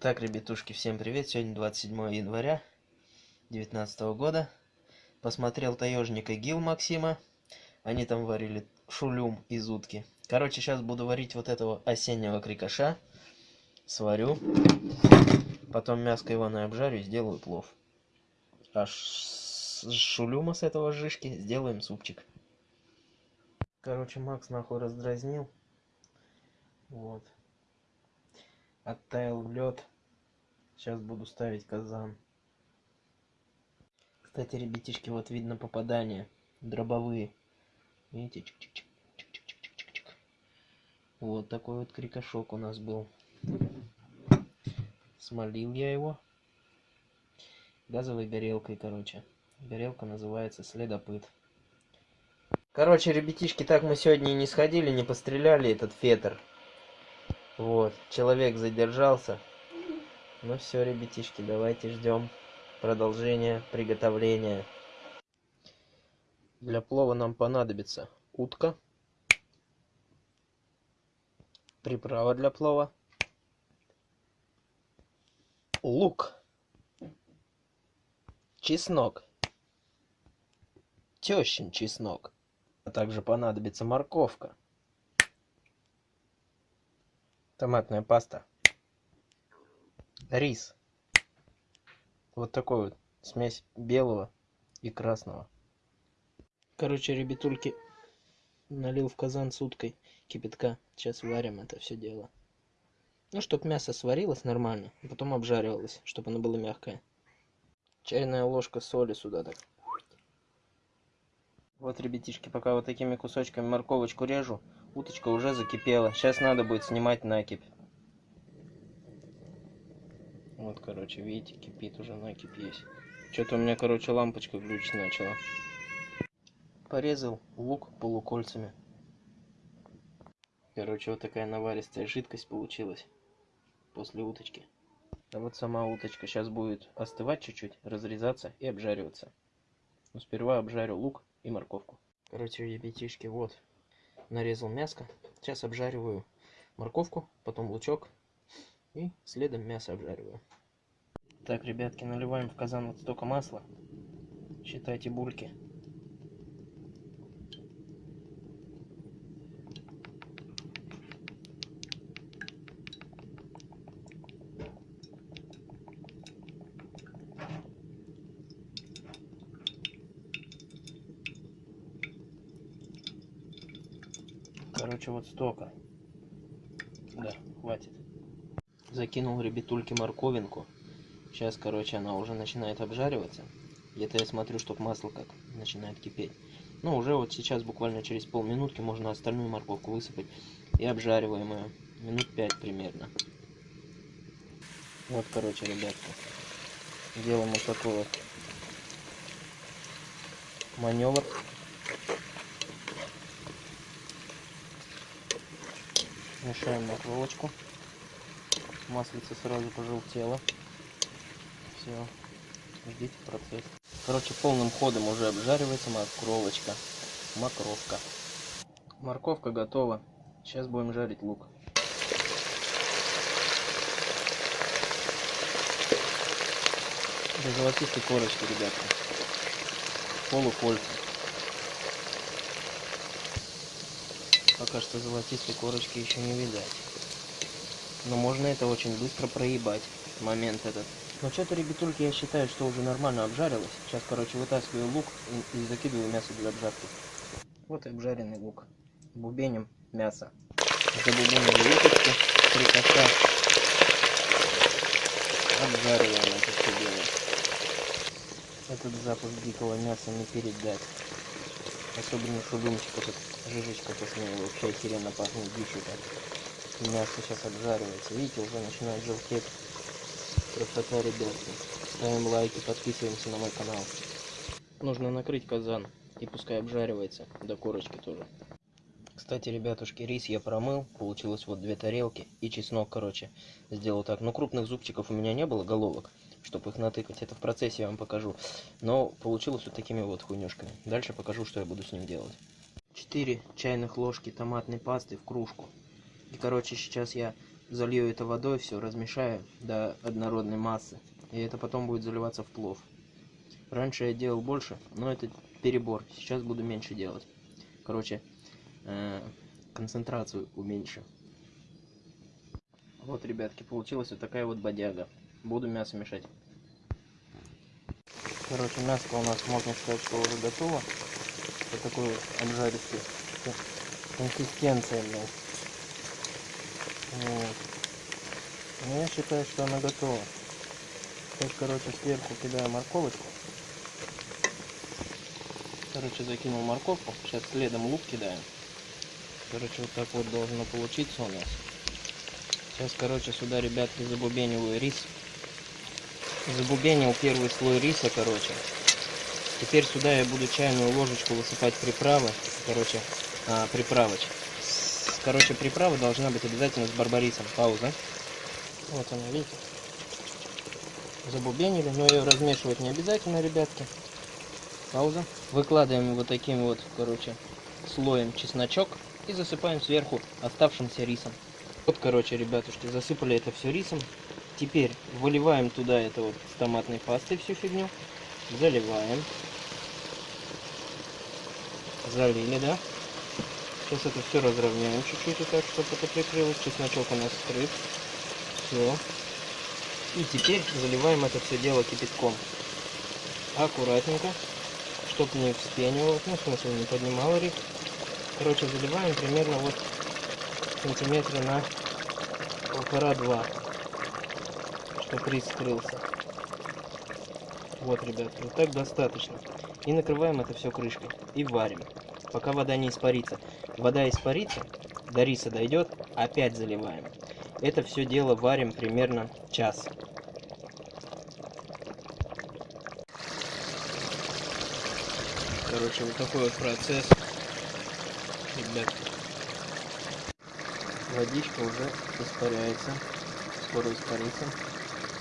Так, ребятушки, всем привет. Сегодня 27 января 2019 года. Посмотрел таежника Гил Максима. Они там варили шулюм из утки. Короче, сейчас буду варить вот этого осеннего крикоша. Сварю. Потом мяско Ивана обжарю и сделаю плов. А с шулюма с этого жишки сделаем супчик. Короче, Макс нахуй раздразнил. Вот. Оттаял лед. Сейчас буду ставить казан. Кстати, ребятишки, вот видно попадание. Дробовые. Видите? -чик -чик -чик. Вот такой вот крикошок у нас был. Смолил я его. Газовой горелкой, короче. Горелка называется следопыт. Короче, ребятишки, так мы сегодня и не сходили, не постреляли этот фетр. Вот, человек задержался. Ну все, ребятишки, давайте ждем продолжения приготовления. Для плова нам понадобится утка, приправа для плова, лук, чеснок, тещин чеснок, а также понадобится морковка, томатная паста, рис. Вот такой вот смесь белого и красного. Короче, ребятульки, налил в казан с уткой кипятка. Сейчас варим это все дело. Ну, чтобы мясо сварилось нормально, а потом обжаривалось, чтобы оно было мягкое. Чайная ложка соли сюда так. Вот, ребятишки, пока вот такими кусочками морковочку режу, уточка уже закипела. Сейчас надо будет снимать накипь. Вот, короче, видите, кипит уже, накипь есть. Что-то у меня, короче, лампочка глючить начала. Порезал лук полукольцами. Короче, вот такая наваристая жидкость получилась после уточки. А вот сама уточка сейчас будет остывать чуть-чуть, разрезаться и обжариваться. Но сперва обжарю лук и морковку. Короче, ребятишки, вот, нарезал мяско. Сейчас обжариваю морковку, потом лучок и следом мясо обжариваю. Так, ребятки, наливаем в казан вот столько масла. Считайте бульки. Короче, вот столько. Да, хватит. Закинул ребятульки морковинку. Сейчас, короче, она уже начинает обжариваться. Где-то я смотрю, чтобы масло как начинает кипеть. Ну, уже вот сейчас, буквально через полминутки, можно остальную морковку высыпать. И обжариваем ее. Минут пять примерно. Вот, короче, ребятки. Делаем вот такой вот маневр. Мешаем морковочку. Маслица сразу пожелтела. Все. Ждите процесс. Короче, полным ходом уже обжаривается морковочка. Мокровка. Морковка готова. Сейчас будем жарить лук. До золотистой корочки, ребятки. Полукольца. Пока что золотистой корочки еще не видать. Но можно это очень быстро проебать. Момент этот. Но что-то, ребятульки, я считаю, что уже нормально обжарилось. Сейчас, короче, вытаскиваю лук и, и закидываю мясо для обжарки. Вот и обжаренный лук. Бубеним мясо. Забубенили уточку, три коса. Обжариваем это все дело. Этот запах дикого мяса не передать. Особенно шудумчик этот, жижечка вкусная, вообще охеренно пахнет дичью так. Мясо сейчас обжаривается. Видите, уже начинает желтеть. Красота, ребятки. Ставим лайки, подписываемся на мой канал. Нужно накрыть казан. И пускай обжаривается. До корочки тоже. Кстати, ребятушки, рис я промыл. Получилось вот две тарелки. И чеснок, короче, сделал так. Но крупных зубчиков у меня не было, головок. Чтобы их натыкать. Это в процессе я вам покажу. Но получилось вот такими вот хуйнюшками. Дальше покажу, что я буду с ним делать. 4 чайных ложки томатной пасты в кружку. И, короче, сейчас я залью это водой, все размешаю до однородной массы. И это потом будет заливаться в плов. Раньше я делал больше, но это перебор. Сейчас буду меньше делать. Короче, э, концентрацию уменьшу. Вот, ребятки, получилась вот такая вот бодяга. Буду мясо мешать. Короче, мясо у нас можно сказать, что уже готово. Вот такой вот обжаристый консистенция, блядь. Вот. Но я считаю, что она готова. Сейчас, короче, сверху кидаю морковочку. Короче, закинул морковку. Сейчас следом лук кидаем. Короче, вот так вот должно получиться у нас. Сейчас, короче, сюда, ребятки, забубениваю рис. Забубенил первый слой риса, короче. Теперь сюда я буду чайную ложечку высыпать приправы. Короче, а, приправоч. Короче, приправа должна быть обязательно с барбарисом. Пауза. Вот она, видите? Забубенили, но ее размешивать не обязательно, ребятки. Пауза. Выкладываем вот таким вот, короче, слоем чесночок и засыпаем сверху оставшимся рисом. Вот, короче, ребятушки, засыпали это все рисом. Теперь выливаем туда это вот с томатной пастой всю фигню. Заливаем. Залили, да? Сейчас это все разровняем чуть-чуть, так, чтобы это прикрылось. Чесночок у нас скрыт. Все. И теперь заливаем это все дело кипятком. Аккуратненько, чтобы не вспенивало, ну, в смысле, не поднимало рис. Короче, заливаем примерно вот сантиметра на полтора-два, чтобы рис скрылся. Вот, ребят, вот так достаточно. И накрываем это все крышкой и варим, пока вода не испарится. Вода испарится, до риса дойдет, опять заливаем. Это все дело варим примерно час. Короче, вот такой вот процесс. Ребят, водичка уже испаряется. Скоро испарится.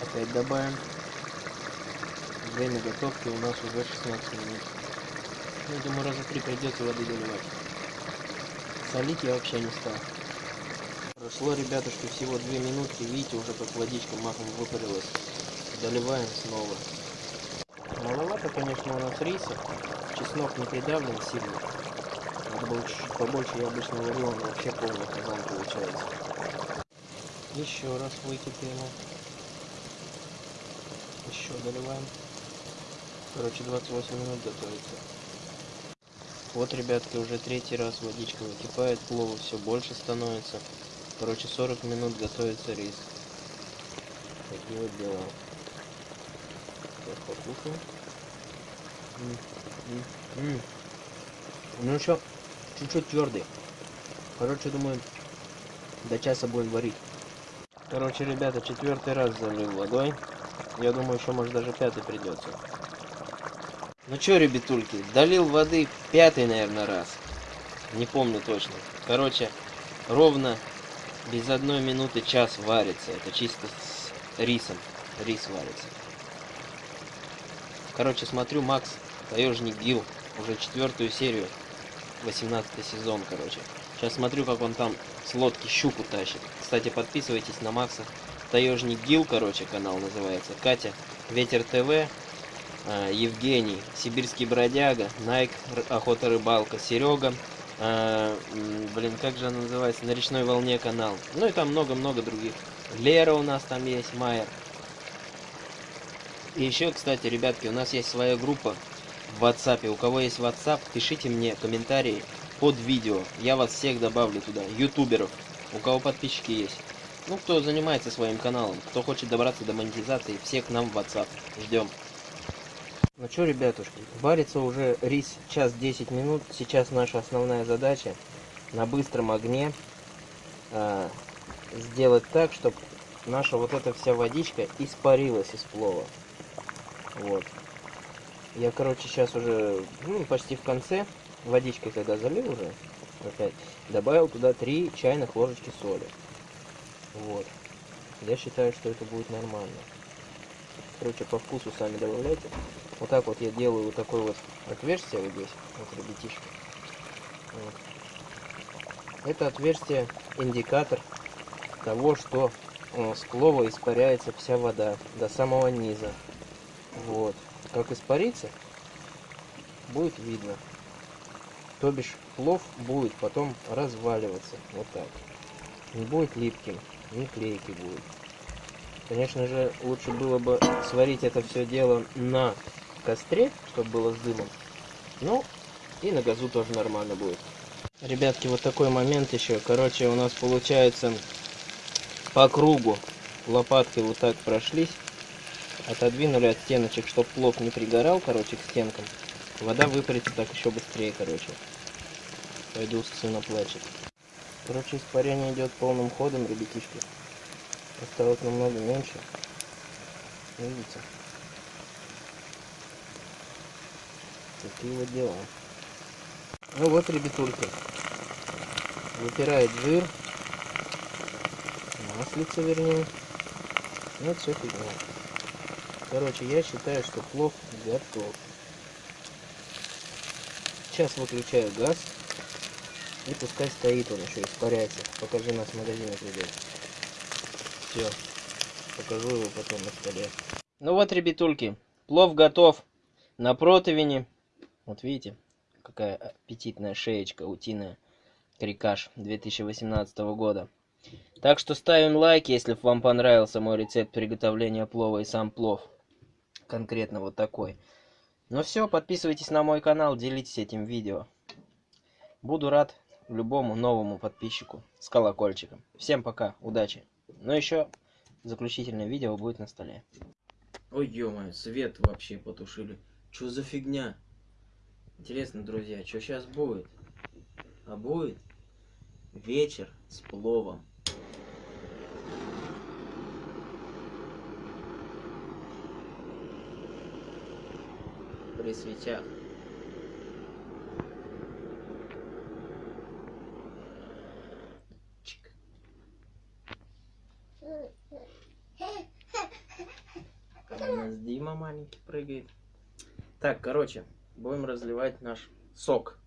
Опять добавим. Время готовки у нас уже 16 минут. Ну, думаю, раза три придется воды доливать. Солить я вообще не стал. Прошло, ребятушки, всего 2 минутки. Видите, уже как водичка махом выпарилась. Доливаем снова. Маловато, конечно, у нас риса. Чеснок не придавлен сильно. Надо было чуть-чуть побольше. Я обычно варю, он вообще полный казан получается. Еще раз выкипело. Еще доливаем. Короче, 28 минут готовится. Вот, ребятки, уже третий раз водичка выкипает, плова все больше становится. Короче, 40 минут готовится рис. Такие вот дела. Сейчас покушаем. Ну еще чуть-чуть твердый. Короче, думаю, до часа будем варить. Короче, ребята, четвертый раз залил водой. Я думаю, еще может даже пятый придется. Ну чё, ребятульки, долил воды пятый, наверное, раз. Не помню точно. Короче, ровно без одной минуты час варится. Это чисто с рисом. Рис варится. Короче, смотрю, Макс, таежник Гил, уже четвертую серию, 18 сезон, короче. Сейчас смотрю, как он там с лодки щуку тащит. Кстати, подписывайтесь на Макса. Таежник Гил, короче, канал называется. Катя, Ветер ТВ, а, Евгений, Сибирский бродяга, Найк, Охота рыбалка, Серега, э, блин, как же она называется, на речной волне канал. Ну и там много-много других. Лера у нас там есть, Майер. И еще, кстати, ребятки, у нас есть своя группа в WhatsApp. У кого есть WhatsApp, пишите мне комментарии под видео. Я вас всех добавлю туда. Ютуберов, у кого подписчики есть. Ну, кто занимается своим каналом, кто хочет добраться до монетизации, всех к нам в WhatsApp. Ждем. Ну что, ребятушки, варится уже рис час 10 минут. Сейчас наша основная задача на быстром огне э, сделать так, чтобы наша вот эта вся водичка испарилась из плова. Вот. Я, короче, сейчас уже ну, почти в конце водичкой, когда залил уже, опять, добавил туда 3 чайных ложечки соли. Вот. Я считаю, что это будет нормально. Короче, по вкусу сами добавляйте. Вот так вот я делаю вот такое вот отверстие вот здесь, вот ребятишки. Вот. Это отверстие индикатор того, что э, с плова испаряется вся вода до самого низа. Вот. Как испарится, будет видно. То бишь плов будет потом разваливаться. Вот так. Не будет липким, не клейкий будет. Конечно же, лучше было бы сварить это все дело на костре, чтобы было с дымом. Ну, и на газу тоже нормально будет. Ребятки, вот такой момент еще. Короче, у нас получается по кругу лопаткой вот так прошлись. Отодвинули от стеночек, чтобы плов не пригорал, короче, к стенкам. Вода выпарится так еще быстрее, короче. Пойду сына плачет. Короче, испарение идет полным ходом, ребятишки. Осталось намного меньше. Видите? Такие вот дела. Ну вот, ребятульки. Выпирает жир. Маслица, вернее. Ну, все фигня. Короче, я считаю, что плов готов. Сейчас выключаю газ. И пускай стоит он еще, испаряется. Покажи нас в магазине придет. Все. Покажу его потом на столе. Ну вот, ребятульки. Плов готов. На противне. Вот видите, какая аппетитная шеечка утиная. Крикаш 2018 года. Так что ставим лайк, если вам понравился мой рецепт приготовления плова и сам плов. Конкретно вот такой. Ну все, подписывайтесь на мой канал, делитесь этим видео. Буду рад любому новому подписчику с колокольчиком. Всем пока, удачи. Ну еще заключительное видео будет на столе. Ой, ё свет вообще потушили. Что за фигня? Интересно, друзья, что сейчас будет? А будет вечер с пловом. При свечах. Чик. Там у нас Маленький прыгает. Так, короче, будем разливать наш сок.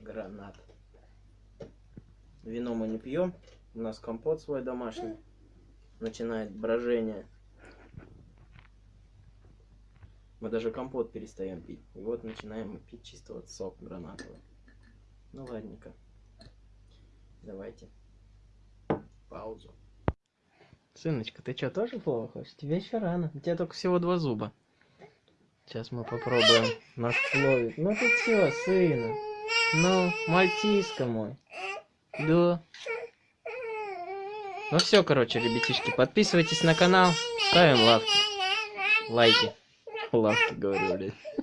Гранат. Вино мы не пьем. У нас компот свой домашний. Начинает брожение. Мы даже компот перестаем пить. И вот начинаем пить чисто вот сок гранатовый. Ну ладненько. Давайте. Паузу. Сыночка, ты что, тоже плохо хочешь? Тебе еще рано. У тебя только всего два зуба. Сейчас мы попробуем наш пловик. Ну ты все, сына. Ну, мальтиска мой. Да. Ну все, короче, ребятишки, подписывайтесь на канал, ставим лавки, лайки. love to go to this.